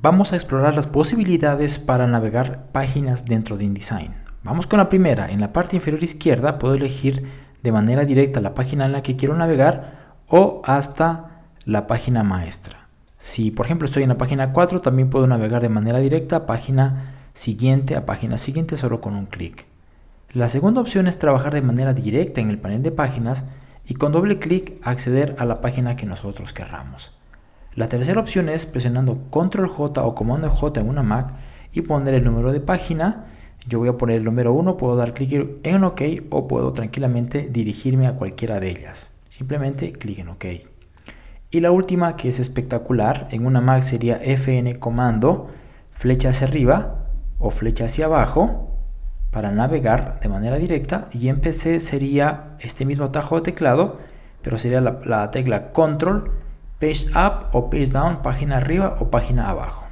Vamos a explorar las posibilidades para navegar páginas dentro de InDesign. Vamos con la primera. En la parte inferior izquierda puedo elegir de manera directa la página en la que quiero navegar o hasta la página maestra. Si por ejemplo estoy en la página 4 también puedo navegar de manera directa a página siguiente a página siguiente solo con un clic. La segunda opción es trabajar de manera directa en el panel de páginas y con doble clic acceder a la página que nosotros querramos. La tercera opción es presionando Control J o Comando J en una Mac y poner el número de página. Yo voy a poner el número 1, puedo dar clic en OK o puedo tranquilamente dirigirme a cualquiera de ellas. Simplemente clic en OK. Y la última que es espectacular, en una Mac sería FN comando, flecha hacia arriba o flecha hacia abajo para navegar de manera directa y en PC sería este mismo atajo de teclado pero sería la, la tecla control page up o page down página arriba o página abajo